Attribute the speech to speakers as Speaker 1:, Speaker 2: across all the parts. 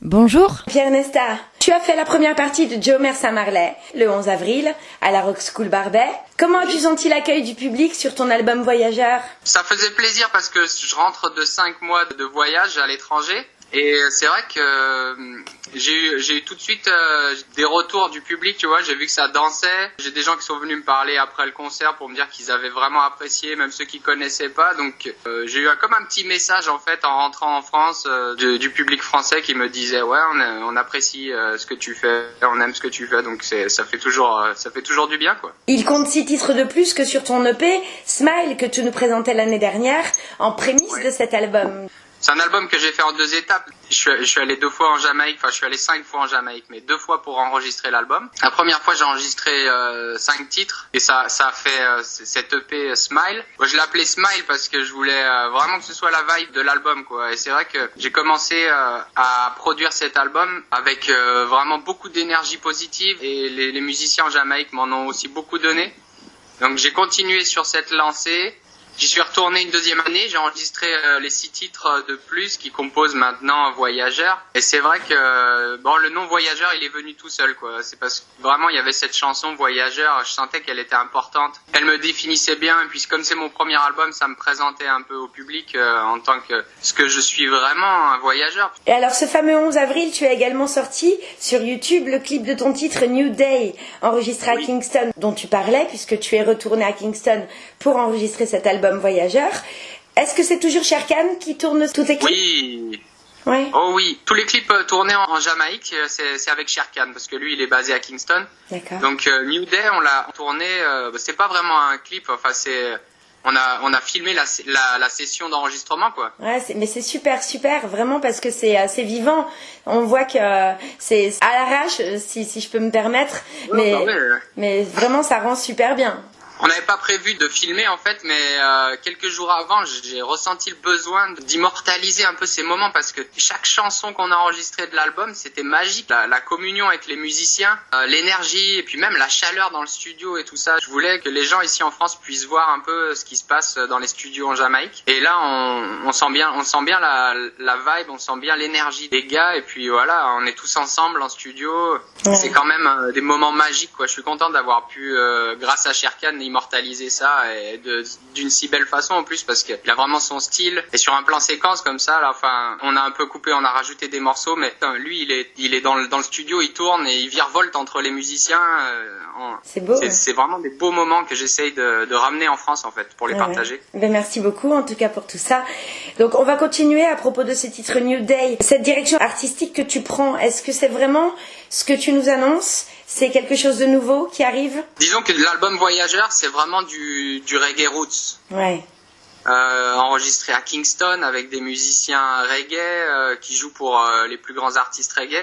Speaker 1: Bonjour.
Speaker 2: Pierre Nesta, tu as fait la première partie de Joe Marley le 11 avril à la Rock School Barbet. Comment as-tu senti l'accueil du public sur ton album Voyageur?
Speaker 3: Ça faisait plaisir parce que je rentre de 5 mois de voyage à l'étranger et c'est vrai que euh, j'ai eu, tout de suite euh, des retours du public, tu vois. J'ai vu que ça dansait. J'ai des gens qui sont venus me parler après le concert pour me dire qu'ils avaient vraiment apprécié, même ceux qui connaissaient pas. Donc euh, j'ai eu comme un petit message en fait en rentrant en France du, du, public français qui me disait ouais on, on apprécie ce que tu fais, on aime ce que tu fais. Donc ça fait toujours ça fait toujours du bien quoi.
Speaker 2: Il compte six titres de plus que sur ton EP Smile que tu nous présentais l'année dernière en prémisse de cet album.
Speaker 3: C'est un album que j'ai fait en deux étapes. Je suis, je suis, allé deux fois en Jamaïque, enfin je suis allé cinq fois en Jamaïque, mais deux fois pour enregistrer l'album. La première fois j'ai enregistré euh, cinq titres et ça, ça a fait euh, cette EP Smile. Moi, je l'appelais Smile parce que je voulais euh, vraiment que ce soit la vibe de l'album quoi. Et c'est vrai que j'ai commencé euh, à produire cet album avec euh, vraiment beaucoup d'énergie positive et les, les musiciens en Jamaïque m'en ont aussi beaucoup donné. Donc j'ai continué sur cette lancée J'y suis retourné une deuxième année, j'ai enregistré euh, les six titres de plus qui composent maintenant Voyageur. Et c'est vrai que euh, bon, le nom Voyageur, il est venu tout seul, quoi. C'est parce que vraiment il y avait cette chanson Voyageur, je sentais qu'elle était importante. Elle me définissait bien, et puis comme c'est mon premier album, ça me présentait un peu au public euh, en tant que ce que je suis vraiment, un voyageur.
Speaker 2: Et alors ce fameux 11 avril, tu as également sorti sur YouTube le clip de ton titre New Day, enregistré
Speaker 3: Oui.
Speaker 2: à Kingston, dont tu parlais puisque tu es retourné à Kingston pour enregistrer cet album Voyageur. Est-ce que c'est toujours Sherkan qui tourne tous tes clips
Speaker 3: Oui,
Speaker 2: Ouais.
Speaker 3: oh oui, tous les clips euh, tournés en, Jamaïque, euh, c'est avec Sherkan parce que lui il est basé à Kingston.
Speaker 2: D'accord.
Speaker 3: Donc euh, New Day, on l'a tourné. euh, c'est pas vraiment un clip. Enfin, c'est on a on a filmé la la, la session d'enregistrement quoi.
Speaker 2: Ouais, mais c'est super, super, vraiment parce que c'est assez vivant. On voit que c'est à l'arrache, si, si je peux me permettre, mais,
Speaker 3: Ah ouais.
Speaker 2: mais vraiment ça rend super bien.
Speaker 3: On n'avait pas prévu de filmer en fait, mais euh, quelques jours avant, j'ai ressenti le besoin d'immortaliser un peu ces moments parce que chaque chanson qu'on a enregistrée de l'album, c'était magique. La, la communion avec les musiciens, euh, l'énergie et puis même la chaleur dans le studio et tout ça. Je voulais que les gens ici en France puissent voir un peu ce qui se passe dans les studios en Jamaïque. Et là, on, on sent bien, on sent bien la, la vibe, on sent bien l'énergie des gars. Et puis voilà, on est tous ensemble en studio.
Speaker 2: Ouais.
Speaker 3: C'est quand même euh, des moments magiques quoi. Je suis content d'avoir pu, euh, grâce à Sherkan, immortaliser ça et d'une si belle façon en plus parce qu'il a vraiment son style et sur un plan séquence comme ça là enfin on a un peu coupé on a rajouté des morceaux mais lui il est il est dans le, dans le studio il tourne et il virevolte entre les musiciens euh,
Speaker 2: C'est beau.
Speaker 3: c'est
Speaker 2: ouais.
Speaker 3: vraiment des beaux moments que j'essaye de, de ramener en France en fait pour les
Speaker 2: Ouais,
Speaker 3: partager
Speaker 2: ouais. Ben, merci beaucoup en tout cas pour tout ça. Donc on va continuer à propos de ce titre New Day. Cette direction artistique que tu prends, est-ce que c'est vraiment ce que tu nous annonces C'est quelque chose de nouveau qui arrive
Speaker 3: disons que l'album Voyageur c'est vraiment du, du reggae roots
Speaker 2: Ouais.
Speaker 3: euh, enregistré à Kingston avec des musiciens reggae euh, qui jouent pour euh, les plus grands artistes reggae.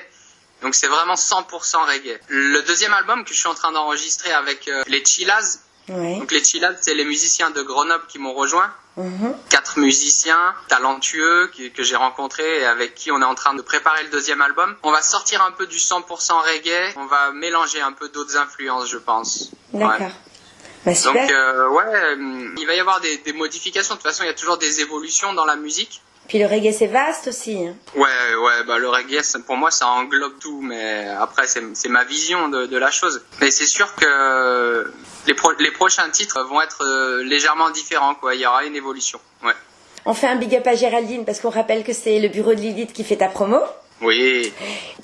Speaker 3: Donc c'est vraiment 100% reggae. Le deuxième album que je suis en train d'enregistrer avec les Chillas,
Speaker 2: Ouais.
Speaker 3: donc les Chillas c'est les musiciens de Grenoble qui m'ont rejoint,
Speaker 2: Mhm.
Speaker 3: quatre musiciens talentueux que j'ai rencontrés et avec qui on est en train de préparer le deuxième album. On va sortir un peu du 100% reggae, on va mélanger un peu d'autres influences je pense.
Speaker 2: D'accord.
Speaker 3: Ouais.
Speaker 2: Bah,
Speaker 3: Donc euh, ouais, euh, il va y avoir des, des modifications. De toute façon, il y a toujours des évolutions dans la musique.
Speaker 2: Puis le reggae c'est vaste aussi. hein.
Speaker 3: Ouais, ouais, bah le reggae, pour moi, ça englobe tout, mais après, c'est ma vision de, de la chose. Mais c'est sûr que les, pro- les prochains titres vont être euh, légèrement différents, quoi. Il y aura une évolution. Ouais.
Speaker 2: On fait un big up à Géraldine parce qu'on rappelle que c'est le bureau de Lilith qui fait ta promo.
Speaker 3: Oui.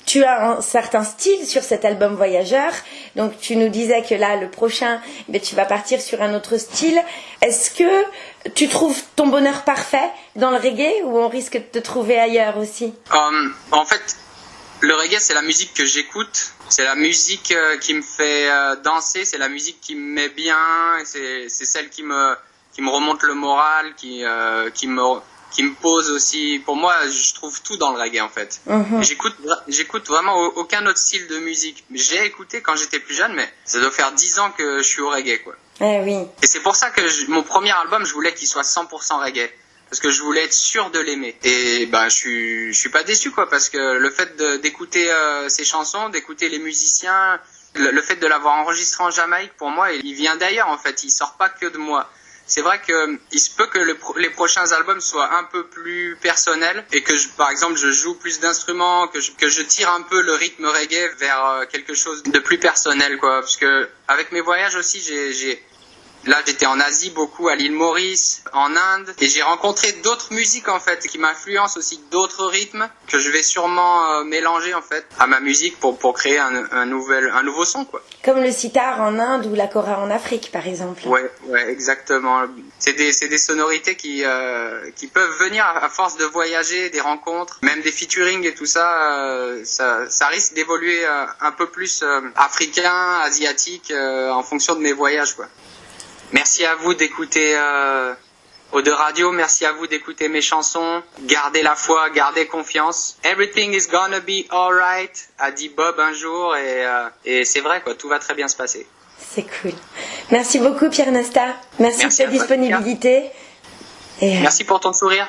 Speaker 2: Tu as un certain style sur cet album Voyageur, donc tu nous disais que là, le prochain, ben, tu vas partir sur un autre style. Est-ce que tu trouves ton bonheur parfait dans le reggae ou on risque de te trouver ailleurs aussi?
Speaker 3: Euh, en fait, le reggae, c'est la musique que j'écoute. C'est la musique euh, qui me fait euh, danser. C'est la musique qui me met bien. C'est c'est celle qui me qui me remonte le moral, qui euh, qui me qui me pose aussi. Pour moi, je trouve tout dans le reggae en fait.
Speaker 2: Mhm.
Speaker 3: J'écoute j'écoute vraiment au- aucun autre style de musique. J'ai écouté quand j'étais plus jeune, mais ça doit faire 10 ans que je suis au reggae quoi.
Speaker 2: Eh oui.
Speaker 3: Et c'est pour ça que je- mon premier album, je voulais qu'il soit 100% reggae. Parce que je voulais être sûr de l'aimer. Et ben, je suis, je suis pas déçu, quoi, parce que le fait d'écouter euh, ces chansons, d'écouter les musiciens, le, le fait de l'avoir enregistré en Jamaïque, pour moi, il, il vient d'ailleurs, en fait. Il sort pas que de moi. C'est vrai que il se peut que les prochains albums soient un peu plus personnels et que je, par exemple je joue plus d'instruments, que je, que je tire un peu le rythme reggae vers euh, quelque chose de plus personnel quoi. Parce que avec mes voyages aussi j'ai Là, j'étais en Asie beaucoup, à l'île Maurice, en Inde, et j'ai rencontré d'autres musiques en fait qui m'influencent aussi d'autres rythmes que je vais sûrement euh, mélanger en fait à ma musique pour pour créer un, un nouvel un nouveau son quoi.
Speaker 2: Comme le sitar en Inde ou la kora en Afrique, par exemple.
Speaker 3: Ouais, ouais, exactement. C'est des c'est des sonorités qui euh, qui peuvent venir à, à force de voyager, des rencontres, même des featuring et tout ça. euh, ça ça risque d'évoluer euh, un peu plus euh, africain, asiatique euh, en fonction de mes voyages quoi. Merci à vous d'écouter euh, Eau de Radio. Merci à vous d'écouter mes chansons. Gardez la foi, gardez confiance. Everything is gonna be alright, a dit Bob un jour et, euh, et c'est vrai quoi, tout va très bien se passer.
Speaker 2: C'est cool. Merci beaucoup, Pierre Nesta. Merci,
Speaker 3: Merci
Speaker 2: de ta disponibilité. Et, euh,
Speaker 3: Merci pour ton sourire.